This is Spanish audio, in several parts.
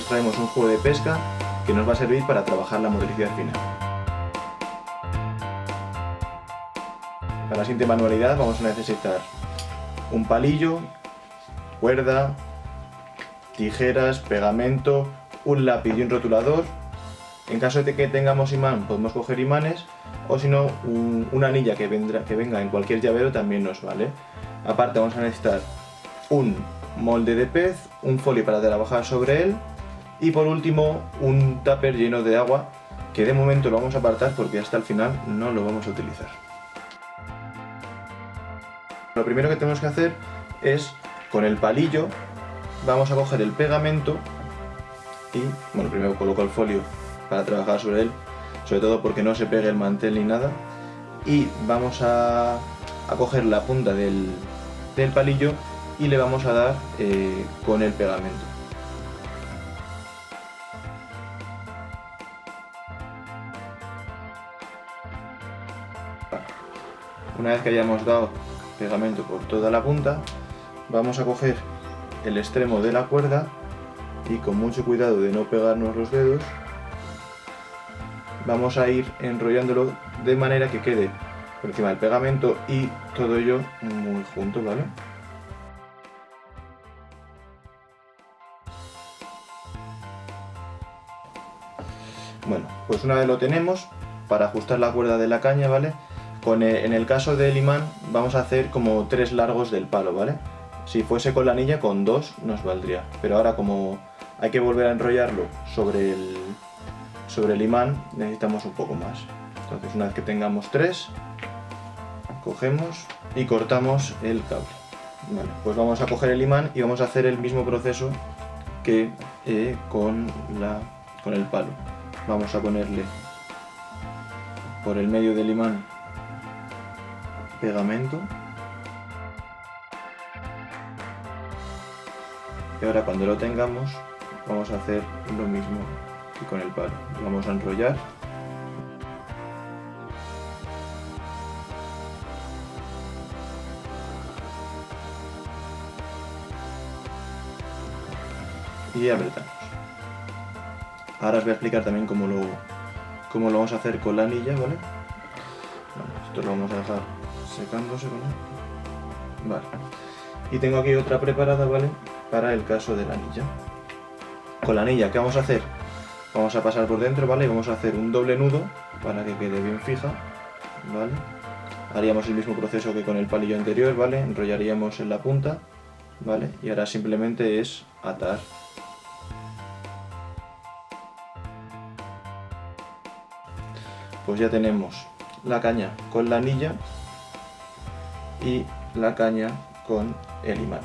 traemos un juego de pesca que nos va a servir para trabajar la motricidad final. Para la siguiente manualidad vamos a necesitar un palillo, cuerda, tijeras, pegamento, un lápiz y un rotulador. En caso de que tengamos imán podemos coger imanes o si no una anilla que, vendrá, que venga en cualquier llavero también nos vale. Aparte vamos a necesitar un molde de pez, un folio para trabajar sobre él y por último un tupper lleno de agua que de momento lo vamos a apartar porque hasta el final no lo vamos a utilizar. Lo primero que tenemos que hacer es con el palillo vamos a coger el pegamento y, bueno, primero coloco el folio para trabajar sobre él, sobre todo porque no se pegue el mantel ni nada, y vamos a, coger la punta del, palillo y le vamos a dar eh, con el pegamento. Una vez que hayamos dado pegamento por toda la punta, vamos a coger el extremo de la cuerda y con mucho cuidado de no pegarnos los dedos vamos a ir enrollándolo de manera que quede por encima del pegamento y todo ello muy junto, ¿vale? Bueno, pues una vez lo tenemos, para ajustar la cuerda de la caña, ¿vale? Con en el caso del imán vamos a hacer como tres largos del palo, ¿vale? Si fuese con la anilla, con dos nos valdría. Pero ahora como hay que volver a enrollarlo sobre el, sobre el imán, necesitamos un poco más. Entonces una vez que tengamos tres, cogemos y cortamos el cable. Pues vamos a coger el imán y vamos a hacer el mismo proceso que eh, con, la, con el palo. Vamos a ponerle por el medio del imán pegamento. Y ahora cuando lo tengamos vamos a hacer lo mismo que con el palo. Vamos a enrollar. Y apretamos. Ahora os voy a explicar también cómo lo, cómo lo vamos a hacer con la anilla, ¿vale? esto lo vamos a dejar secándose, ¿vale? Vale. Y tengo aquí otra preparada, ¿vale? Para el caso de la anilla. Con la anilla, ¿qué vamos a hacer? Vamos a pasar por dentro, ¿vale? Y vamos a hacer un doble nudo para que quede bien fija, ¿vale? Haríamos el mismo proceso que con el palillo anterior, ¿vale? Enrollaríamos en la punta, ¿vale? Y ahora simplemente es atar. Pues ya tenemos la caña con la anilla y la caña con el imán.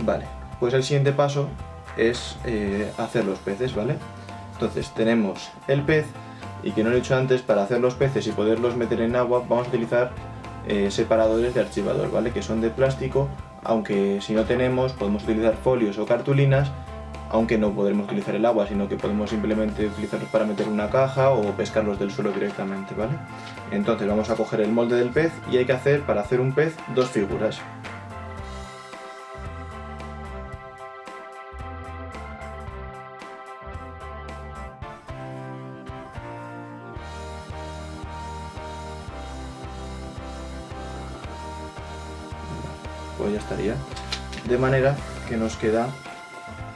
Vale, pues el siguiente paso es eh, hacer los peces, ¿vale? Entonces tenemos el pez y que no lo he dicho antes, para hacer los peces y poderlos meter en agua vamos a utilizar eh, separadores de archivador, ¿vale? Que son de plástico, aunque si no tenemos podemos utilizar folios o cartulinas aunque no podremos utilizar el agua, sino que podemos simplemente utilizarlos para meter una caja o pescarlos del suelo directamente, ¿vale? Entonces vamos a coger el molde del pez y hay que hacer, para hacer un pez, dos figuras. Pues ya estaría. De manera que nos queda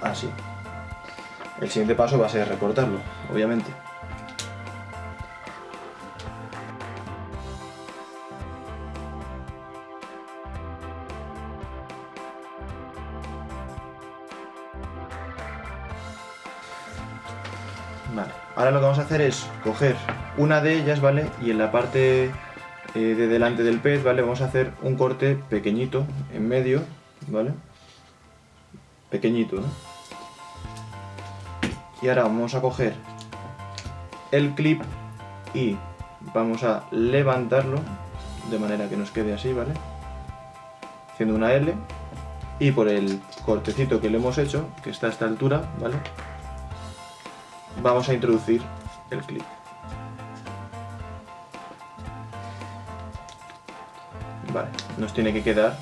así. El siguiente paso va a ser recortarlo, obviamente. Vale, ahora lo que vamos a hacer es coger una de ellas, ¿vale? Y en la parte eh, de delante del pez, ¿vale? Vamos a hacer un corte pequeñito, en medio, ¿vale? Pequeñito, ¿no? y ahora vamos a coger el clip y vamos a levantarlo de manera que nos quede así, ¿vale? Haciendo una L y por el cortecito que le hemos hecho, que está a esta altura, ¿vale? Vamos a introducir el clip. Vale, nos tiene que quedar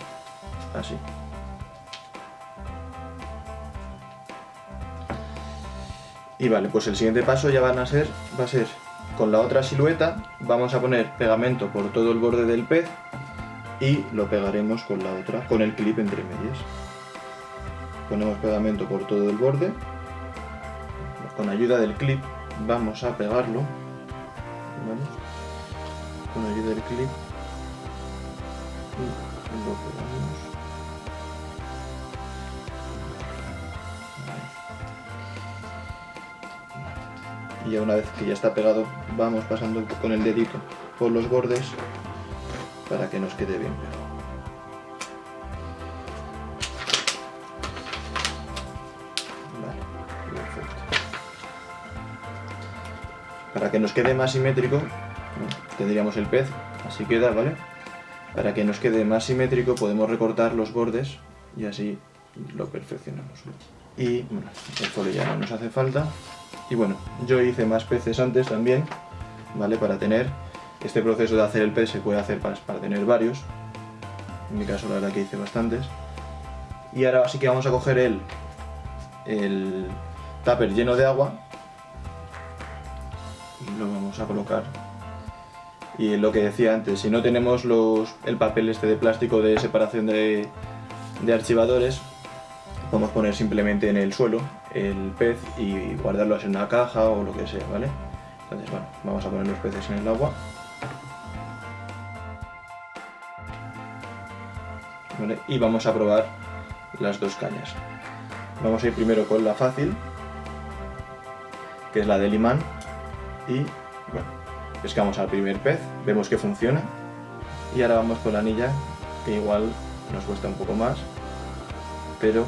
así. Y vale, pues el siguiente paso ya van a ser, va a ser con la otra silueta, vamos a poner pegamento por todo el borde del pez y lo pegaremos con la otra, con el clip entre medias. Ponemos pegamento por todo el borde, con ayuda del clip vamos a pegarlo. Con ayuda del clip y lo pegamos. Y ya una vez que ya está pegado vamos pasando con el dedito por los bordes para que nos quede bien pegado. Vale, perfecto. Para que nos quede más simétrico, tendríamos el pez, así queda, ¿vale? Para que nos quede más simétrico podemos recortar los bordes y así lo perfeccionamos. Y bueno, folio ya no nos hace falta. Y bueno, yo hice más peces antes también, ¿vale? Para tener este proceso de hacer el pez se puede hacer para, para tener varios. En mi caso la verdad que hice bastantes. Y ahora sí que vamos a coger el, el tupper lleno de agua y lo vamos a colocar. Y lo que decía antes, si no tenemos los, el papel este de plástico de separación de, de archivadores, podemos poner simplemente en el suelo el pez y guardarlo en una caja o lo que sea, ¿vale? Entonces, bueno, vamos a poner los peces en el agua. ¿Vale? Y vamos a probar las dos cañas. Vamos a ir primero con la fácil, que es la del imán, y bueno, pescamos al primer pez, vemos que funciona, y ahora vamos con la anilla, que igual nos cuesta un poco más, pero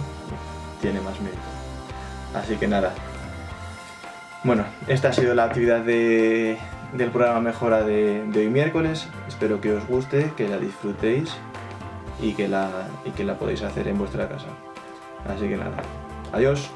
tiene más mérito. Así que nada. Bueno, esta ha sido la actividad del programa Mejora de, de, hoy miércoles. Espero que os guste, que la disfrutéis y que la, y que la podáis hacer en vuestra casa. Así que nada. Adiós.